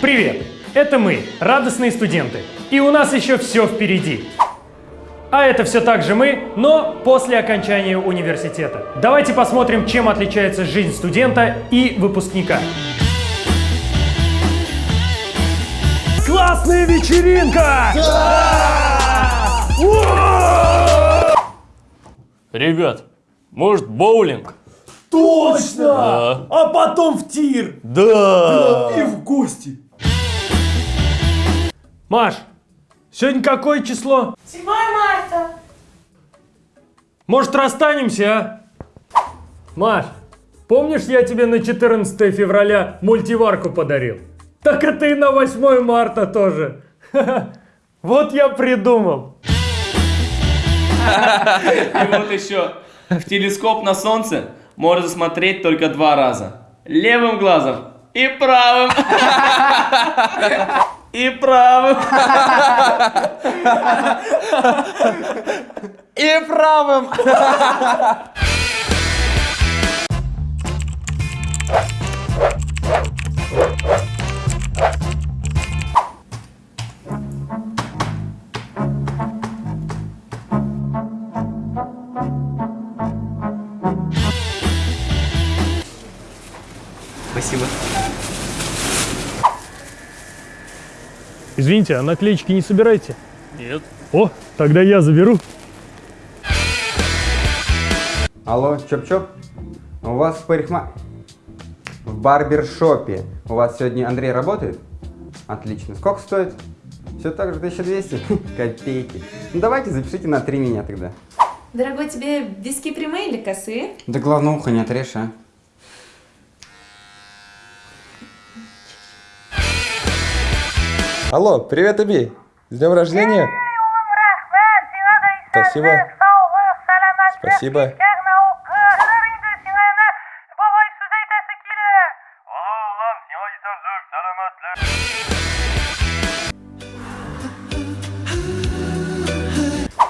Привет! Это мы, радостные студенты. И у нас еще все впереди. А это все так же мы, но после окончания университета. Давайте посмотрим, чем отличается жизнь студента и выпускника. Классная вечеринка! Ребят, может боулинг? Точно! А потом в тир! Да! И в гости! Маш, сегодня какое число? 7 марта. Может, расстанемся, а? Маш, помнишь, я тебе на 14 февраля мультиварку подарил? Так это и на 8 марта тоже. Вот я придумал. И вот еще. В телескоп на солнце можно смотреть только два раза. Левым глазом и правым. И правым. И правым! Спасибо. Извините, а наклеечки не собираете? Нет. О, тогда я заберу. Алло, чоп-чоп? У вас в парикма... В барбершопе. У вас сегодня Андрей работает? Отлично. Сколько стоит? Все так же 1200? Копейки. Ну давайте запишите на три меня тогда. Дорогой, тебе виски прямые или косые? Да главное ухо не отрежь, а. Алло, привет, Аби. С днем рождения. Спасибо. Спасибо.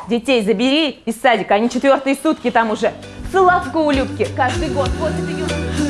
Детей забери из садика, они четвертые сутки там уже. Славка у Любки каждый год. Вот это ее...